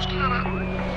つくから。